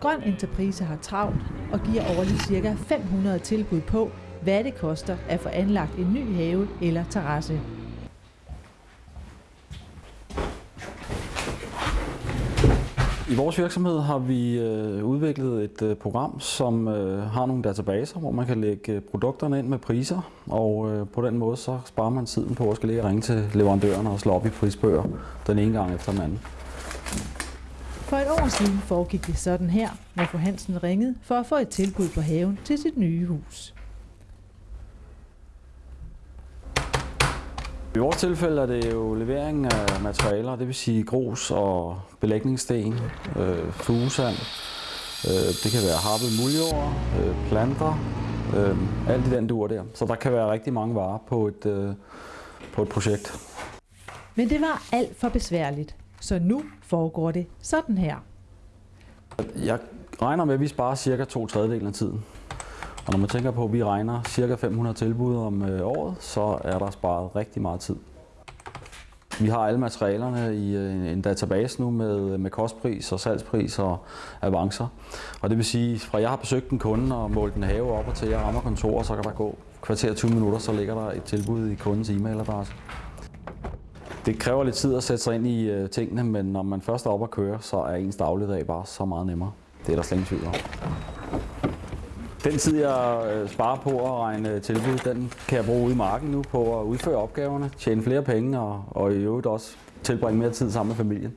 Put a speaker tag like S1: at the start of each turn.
S1: Grøn Enterprise har travlt og giver årligt ca. 500 tilbud på, hvad det koster at få anlagt en ny have eller terrasse.
S2: I vores virksomhed har vi øh, udviklet et øh, program, som øh, har nogle databaser, hvor man kan lægge produkterne ind med priser, og på den måde så sparer man tiden på at skal ligge og ringe til leverandørerne og slå op i prisbøger den ene gang efter den anden.
S1: For et år siden foregik det sådan her, når fru Hansen ringede for at få et tilbud på haven til sit nye hus.
S2: I vores tilfælde er det jo levering af materialer, det vil sige grus og belægningssten, øh, fugesand, øh, det kan være harpet muljord, øh, planter, øh, alt i den dur der. Så der kan være rigtig mange varer på et, øh, på et projekt.
S1: Men det var alt for besværligt, så nu foregår det sådan her.
S2: Jeg regner med, at vi sparer cirka to tredjedel af tiden. Og når man tænker på, at vi regner cirka 500 tilbud om øh, året, så er der sparet rigtig meget tid. Vi har alle materialerne i øh, en database nu med, øh, med kostpris og salgspris og avancer. Og det vil sige, fra jeg har besøgt en kunde og målt en have op og til jeg rammer kontoret, så kan der gå kvarter 20 minutter, så ligger der et tilbud i kundens e-mailadresse. Det kræver lidt tid at sætte sig ind i øh, tingene, men når man først er oppe at køre, så er ens dagligdag bare så meget nemmere. Det er der slet ingen tvivl om. Den tid, jeg øh, sparer på at regne øh, tilbud, den kan jeg bruge ude i marken nu på at udføre opgaverne, tjene flere penge og, og i øvrigt også tilbringe mere tid sammen med familien.